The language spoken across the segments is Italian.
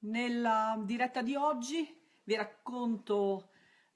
Nella diretta di oggi vi racconto,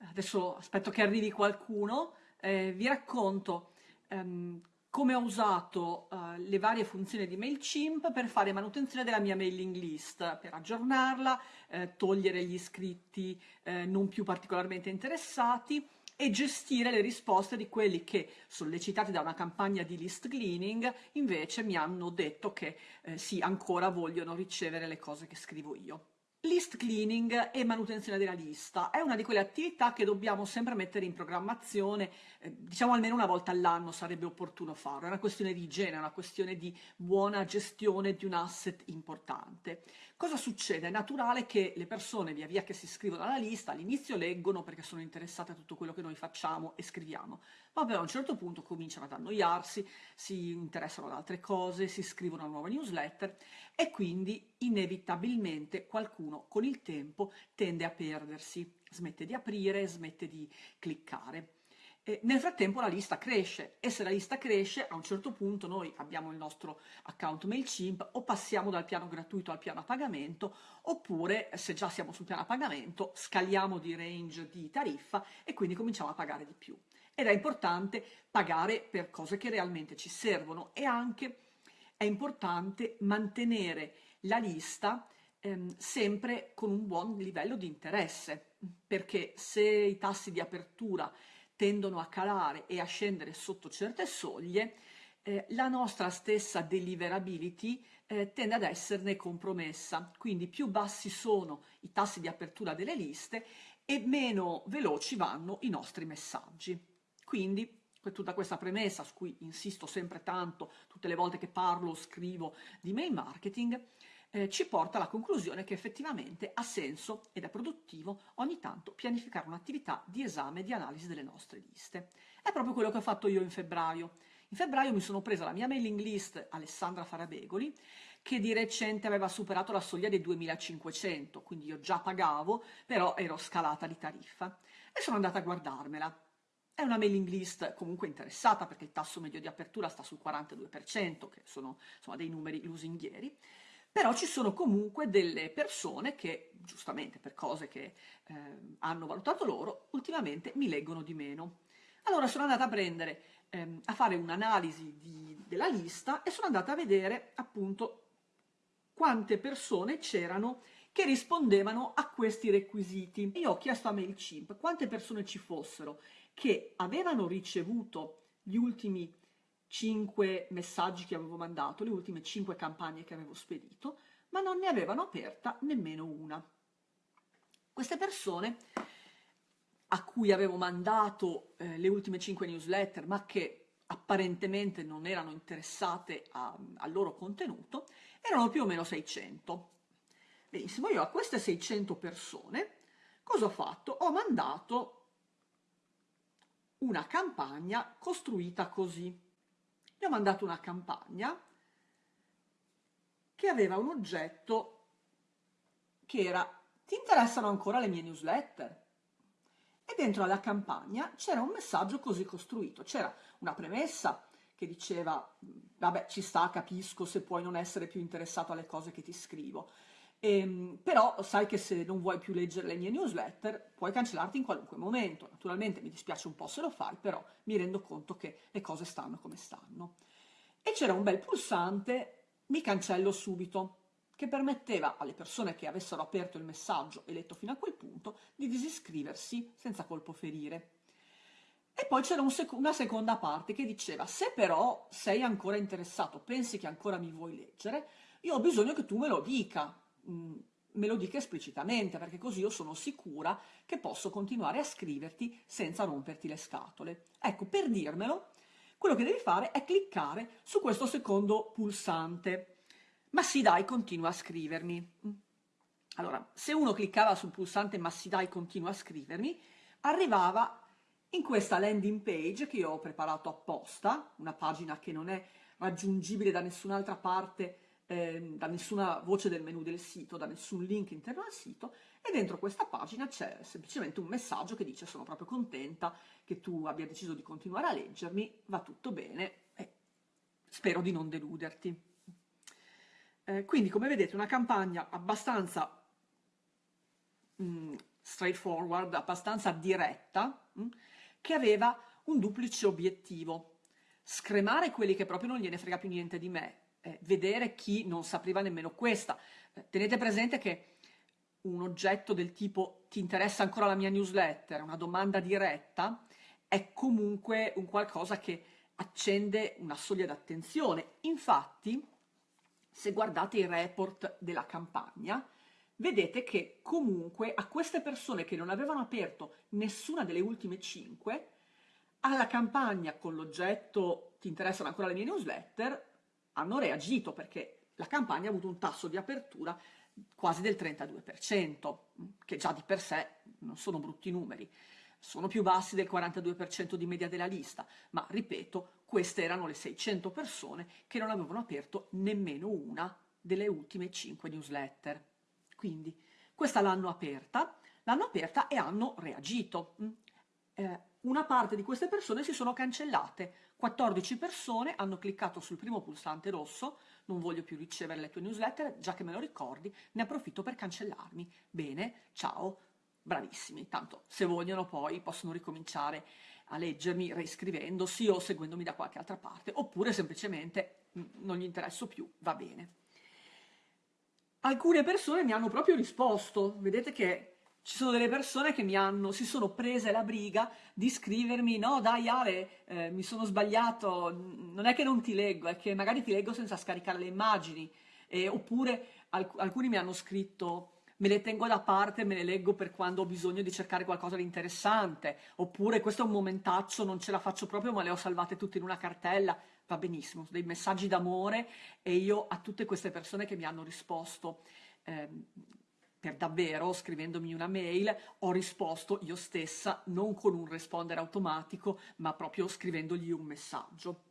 adesso aspetto che arrivi qualcuno, eh, vi racconto ehm, come ho usato eh, le varie funzioni di MailChimp per fare manutenzione della mia mailing list, per aggiornarla, eh, togliere gli iscritti eh, non più particolarmente interessati e gestire le risposte di quelli che, sollecitati da una campagna di list cleaning, invece mi hanno detto che eh, sì, ancora vogliono ricevere le cose che scrivo io. List cleaning e manutenzione della lista è una di quelle attività che dobbiamo sempre mettere in programmazione, eh, diciamo almeno una volta all'anno sarebbe opportuno farlo, è una questione di igiene, è una questione di buona gestione di un asset importante. Cosa succede? È naturale che le persone via via che si iscrivono alla lista all'inizio leggono perché sono interessate a tutto quello che noi facciamo e scriviamo, ma poi a un certo punto cominciano ad annoiarsi, si interessano ad altre cose, si iscrivono a nuove newsletter e quindi inevitabilmente qualcuno con il tempo tende a perdersi, smette di aprire, smette di cliccare. E nel frattempo la lista cresce e se la lista cresce a un certo punto noi abbiamo il nostro account MailChimp o passiamo dal piano gratuito al piano a pagamento oppure se già siamo sul piano a pagamento scaliamo di range di tariffa e quindi cominciamo a pagare di più. Ed è importante pagare per cose che realmente ci servono e anche è importante mantenere la lista ehm, sempre con un buon livello di interesse, perché se i tassi di apertura tendono a calare e a scendere sotto certe soglie, eh, la nostra stessa deliverability eh, tende ad esserne compromessa, quindi più bassi sono i tassi di apertura delle liste e meno veloci vanno i nostri messaggi. Quindi tutta questa premessa su cui insisto sempre tanto tutte le volte che parlo o scrivo di mail marketing, eh, ci porta alla conclusione che effettivamente ha senso ed è produttivo ogni tanto pianificare un'attività di esame e di analisi delle nostre liste. È proprio quello che ho fatto io in febbraio. In febbraio mi sono presa la mia mailing list Alessandra Farabegoli, che di recente aveva superato la soglia dei 2500, quindi io già pagavo, però ero scalata di tariffa, e sono andata a guardarmela. È una mailing list comunque interessata perché il tasso medio di apertura sta sul 42%, che sono insomma, dei numeri lusinghieri, però ci sono comunque delle persone che, giustamente per cose che eh, hanno valutato loro, ultimamente mi leggono di meno. Allora sono andata a prendere, ehm, a fare un'analisi della lista e sono andata a vedere appunto quante persone c'erano che rispondevano a questi requisiti. Io ho chiesto a MailChimp quante persone ci fossero che avevano ricevuto gli ultimi 5 messaggi che avevo mandato, le ultime 5 campagne che avevo spedito, ma non ne avevano aperta nemmeno una. Queste persone a cui avevo mandato eh, le ultime 5 newsletter, ma che apparentemente non erano interessate al loro contenuto, erano più o meno 600. Benissimo, io a queste 600 persone cosa ho fatto? Ho mandato una campagna costruita così gli ho mandato una campagna che aveva un oggetto che era ti interessano ancora le mie newsletter? E dentro alla campagna c'era un messaggio così costruito, c'era una premessa che diceva vabbè ci sta, capisco se puoi non essere più interessato alle cose che ti scrivo, Ehm, però sai che se non vuoi più leggere le mie newsletter puoi cancellarti in qualunque momento. Naturalmente mi dispiace un po' se lo fai, però mi rendo conto che le cose stanno come stanno. E c'era un bel pulsante mi cancello subito, che permetteva alle persone che avessero aperto il messaggio e letto fino a quel punto di disiscriversi senza colpo ferire. E poi c'era un sec una seconda parte che diceva se però sei ancora interessato, pensi che ancora mi vuoi leggere, io ho bisogno che tu me lo dica, Me lo dica esplicitamente, perché così io sono sicura che posso continuare a scriverti senza romperti le scatole. Ecco, per dirmelo, quello che devi fare è cliccare su questo secondo pulsante. Ma sì dai, continua a scrivermi. Allora, se uno cliccava sul pulsante ma sì dai, continua a scrivermi, arrivava in questa landing page che io ho preparato apposta, una pagina che non è raggiungibile da nessun'altra parte eh, da nessuna voce del menu del sito, da nessun link interno al sito e dentro questa pagina c'è semplicemente un messaggio che dice sono proprio contenta che tu abbia deciso di continuare a leggermi, va tutto bene e spero di non deluderti. Eh, quindi come vedete una campagna abbastanza mh, mm, straightforward, abbastanza diretta, mh, mm, che aveva un duplice obiettivo. Scremare quelli che proprio non gliene frega più niente di me, eh, vedere chi non sapeva nemmeno questa. Eh, tenete presente che un oggetto del tipo ti interessa ancora la mia newsletter, una domanda diretta, è comunque un qualcosa che accende una soglia d'attenzione. Infatti, se guardate i report della campagna, vedete che comunque a queste persone che non avevano aperto nessuna delle ultime 5, alla campagna con l'oggetto ti interessano ancora le mie newsletter, hanno reagito perché la campagna ha avuto un tasso di apertura quasi del 32%, che già di per sé non sono brutti numeri. Sono più bassi del 42% di media della lista, ma ripeto, queste erano le 600 persone che non avevano aperto nemmeno una delle ultime 5 newsletter. Quindi questa l'hanno aperta, l'hanno aperta e hanno reagito. Eh, una parte di queste persone si sono cancellate, 14 persone hanno cliccato sul primo pulsante rosso, non voglio più ricevere le tue newsletter, già che me lo ricordi, ne approfitto per cancellarmi. Bene, ciao, bravissimi, tanto se vogliono poi possono ricominciare a leggermi reiscrivendosi o seguendomi da qualche altra parte, oppure semplicemente mm, non gli interesso più, va bene. Alcune persone mi hanno proprio risposto, vedete che ci sono delle persone che mi hanno, si sono prese la briga di scrivermi no dai Ale, eh, mi sono sbagliato, non è che non ti leggo, è che magari ti leggo senza scaricare le immagini, eh, oppure alc alcuni mi hanno scritto me le tengo da parte, me le leggo per quando ho bisogno di cercare qualcosa di interessante, oppure questo è un momentaccio, non ce la faccio proprio, ma le ho salvate tutte in una cartella, va benissimo, dei messaggi d'amore e io a tutte queste persone che mi hanno risposto eh, per davvero, scrivendomi una mail, ho risposto io stessa, non con un rispondere automatico, ma proprio scrivendogli un messaggio.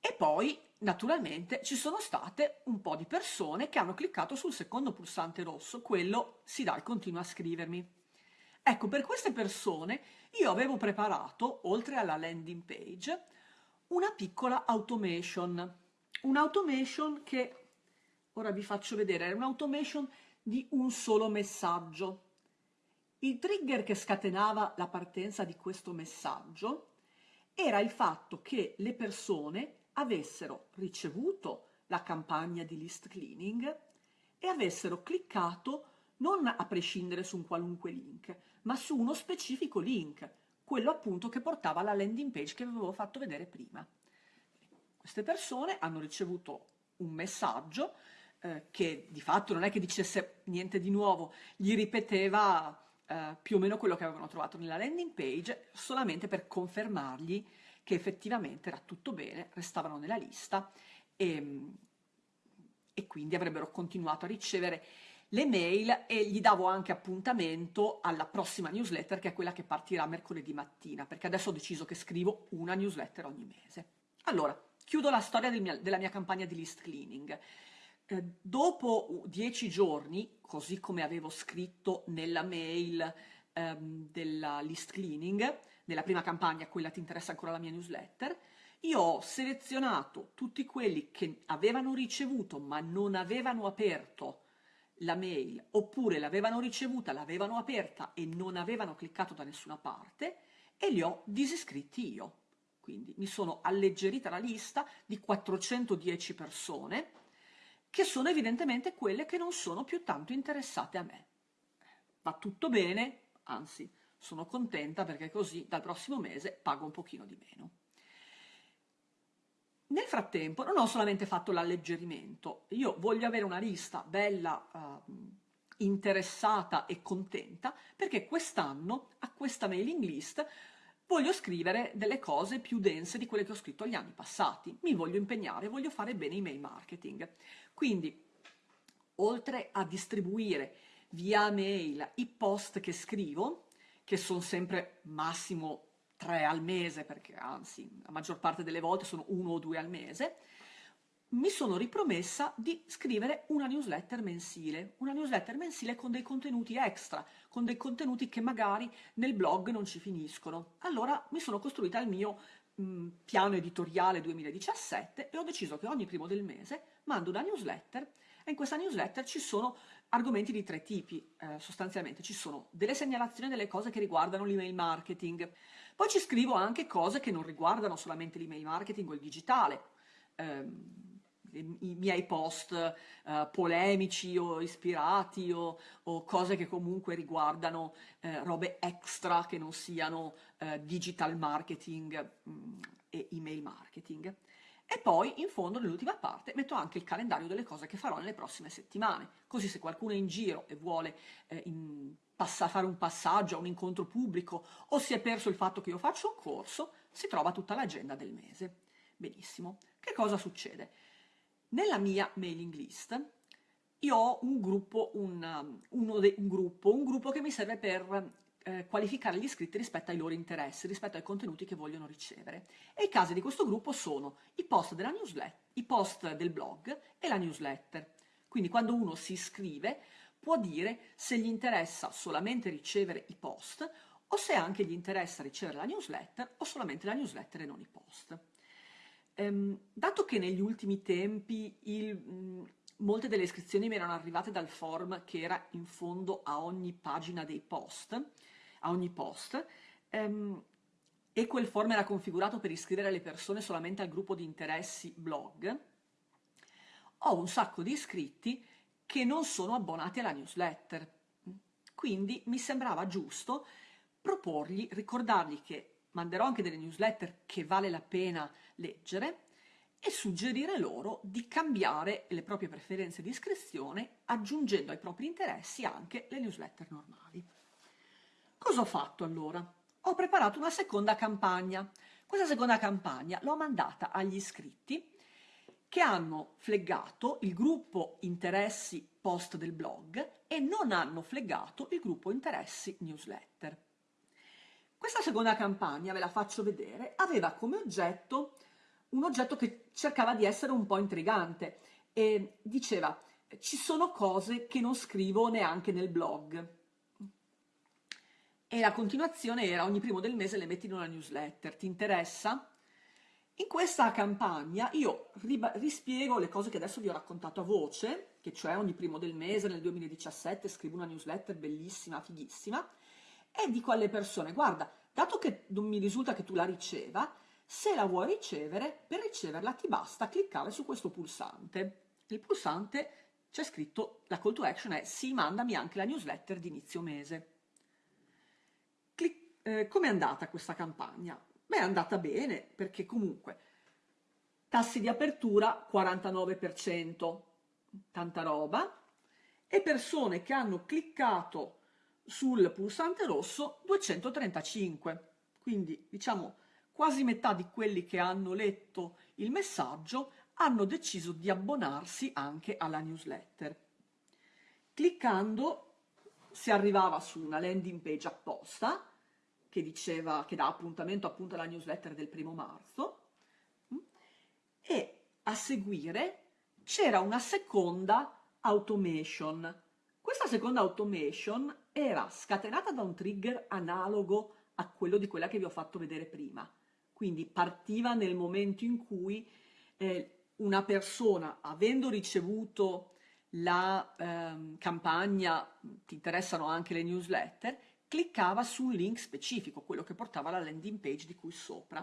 E poi naturalmente ci sono state un po' di persone che hanno cliccato sul secondo pulsante rosso, quello si dà e continua a scrivermi. Ecco, per queste persone io avevo preparato, oltre alla landing page, una piccola automation. Un'automation che, ora vi faccio vedere, è un'automation di un solo messaggio. Il trigger che scatenava la partenza di questo messaggio era il fatto che le persone avessero ricevuto la campagna di list cleaning e avessero cliccato non a prescindere su un qualunque link, ma su uno specifico link, quello appunto che portava alla landing page che vi avevo fatto vedere prima. Queste persone hanno ricevuto un messaggio eh, che di fatto non è che dicesse niente di nuovo, gli ripeteva eh, più o meno quello che avevano trovato nella landing page, solamente per confermargli che effettivamente era tutto bene, restavano nella lista e, e quindi avrebbero continuato a ricevere le mail e gli davo anche appuntamento alla prossima newsletter che è quella che partirà mercoledì mattina perché adesso ho deciso che scrivo una newsletter ogni mese. Allora, chiudo la storia del mia, della mia campagna di list cleaning. Eh, dopo dieci giorni, così come avevo scritto nella mail ehm, della list cleaning, nella prima campagna, quella ti interessa ancora la mia newsletter, io ho selezionato tutti quelli che avevano ricevuto ma non avevano aperto la mail, oppure l'avevano ricevuta, l'avevano aperta e non avevano cliccato da nessuna parte, e li ho disiscritti io. Quindi mi sono alleggerita la lista di 410 persone, che sono evidentemente quelle che non sono più tanto interessate a me. Va tutto bene, anzi, sono contenta perché così dal prossimo mese pago un pochino di meno. Nel frattempo non ho solamente fatto l'alleggerimento, io voglio avere una lista bella, uh, interessata e contenta perché quest'anno a questa mailing list voglio scrivere delle cose più dense di quelle che ho scritto gli anni passati, mi voglio impegnare, voglio fare bene i mail marketing. Quindi, oltre a distribuire via mail i post che scrivo, che sono sempre massimo tre al mese, perché anzi la maggior parte delle volte sono uno o due al mese, mi sono ripromessa di scrivere una newsletter mensile, una newsletter mensile con dei contenuti extra, con dei contenuti che magari nel blog non ci finiscono. Allora mi sono costruita il mio mh, piano editoriale 2017 e ho deciso che ogni primo del mese mando una newsletter E in questa newsletter ci sono argomenti di tre tipi, eh, sostanzialmente. Ci sono delle segnalazioni delle cose che riguardano l'email marketing, poi ci scrivo anche cose che non riguardano solamente l'email marketing o il digitale, ehm, i miei post eh, polemici o ispirati o, o, cose che comunque riguardano eh, robe extra che non siano eh, digital marketing mh, mm, e email marketing. E poi in fondo nell'ultima parte metto anche il calendario delle cose che farò nelle prossime settimane, così se qualcuno è in giro e vuole eh, in, passa, fare un passaggio a un incontro pubblico o si è perso il fatto che io faccio un corso, si trova tutta l'agenda del mese. Benissimo. Che cosa succede? Nella mia mailing list io ho un gruppo, un, de, un gruppo, un gruppo che mi serve per eh, qualificare gli iscritti rispetto ai loro interessi, rispetto ai contenuti che vogliono ricevere. E i casi di questo gruppo sono i post i post del blog e la newsletter. Quindi quando uno si iscrive può dire se gli interessa solamente ricevere i post o se anche gli interessa ricevere la newsletter o solamente la newsletter e non i post. Ehm, dato che negli ultimi tempi il, mh, molte delle iscrizioni mi erano arrivate dal form che era in fondo a ogni pagina dei post, a ogni post, ehm, e quel form era configurato per iscrivere le persone solamente al gruppo di interessi blog, ho un sacco di iscritti che non sono abbonati alla newsletter. Quindi mi sembrava giusto proporgli, ricordargli che manderò anche delle newsletter che vale la pena leggere e suggerire loro di cambiare le proprie preferenze di iscrizione aggiungendo ai propri interessi anche le newsletter normali. Cosa ho fatto allora? Ho preparato una seconda campagna. Questa seconda campagna l'ho mandata agli iscritti che hanno flaggato il gruppo interessi post del blog e non hanno flaggato il gruppo interessi newsletter. Questa seconda campagna, ve la faccio vedere, aveva come oggetto un oggetto che cercava di essere un po' intrigante e diceva ci sono cose che non scrivo neanche nel blog. E la continuazione era ogni primo del mese le metti in una newsletter, ti interessa? In questa campagna io rispiego le cose che adesso vi ho raccontato a voce, che cioè ogni primo del mese nel 2017 scrivo una newsletter bellissima, fighissima, e dico alle persone, guarda, dato che non mi risulta che tu la riceva, se la vuoi ricevere, per riceverla ti basta cliccare su questo pulsante. Il pulsante c'è scritto, la call to action è sì, mandami anche la newsletter di inizio mese. Eh, Come è andata questa campagna? Beh, è andata bene, perché comunque tassi di apertura 49%, tanta roba, e persone che hanno cliccato sul pulsante rosso 235. Quindi, diciamo, quasi metà di quelli che hanno letto il messaggio hanno deciso di abbonarsi anche alla newsletter. Cliccando si arrivava su una landing page apposta che diceva che dà appuntamento appunto alla newsletter del primo marzo e a seguire c'era una seconda automation. Questa seconda automation era scatenata da un trigger analogo a quello di quella che vi ho fatto vedere prima. Quindi partiva nel momento in cui eh, una persona, avendo ricevuto la eh, campagna, ti interessano anche le newsletter, cliccava su un link specifico, quello che portava alla landing page di cui sopra.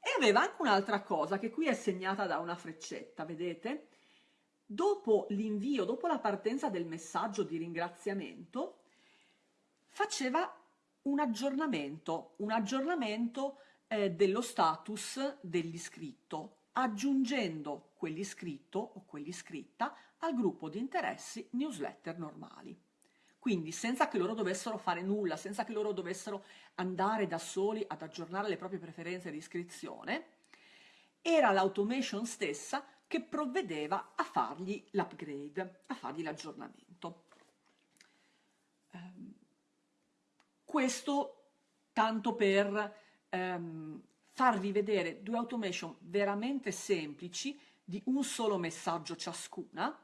E aveva anche un'altra cosa che qui è segnata da una freccetta, vedete? Dopo l'invio, dopo la partenza del messaggio di ringraziamento, faceva un aggiornamento, un aggiornamento eh, dello status dell'iscritto, aggiungendo quell'iscritto o quell'iscritta al gruppo di interessi newsletter normali. Quindi senza che loro dovessero fare nulla, senza che loro dovessero andare da soli ad aggiornare le proprie preferenze di iscrizione, era l'automation stessa che provvedeva a fargli l'upgrade, a fargli l'aggiornamento. Um, questo tanto per ehm, farvi vedere due automation veramente semplici di un solo messaggio ciascuna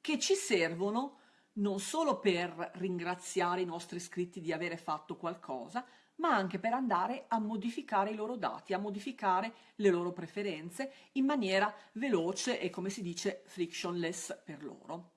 che ci servono non solo per ringraziare i nostri iscritti di avere fatto qualcosa, ma anche per andare a modificare i loro dati, a modificare le loro preferenze in maniera veloce e come si dice frictionless per loro.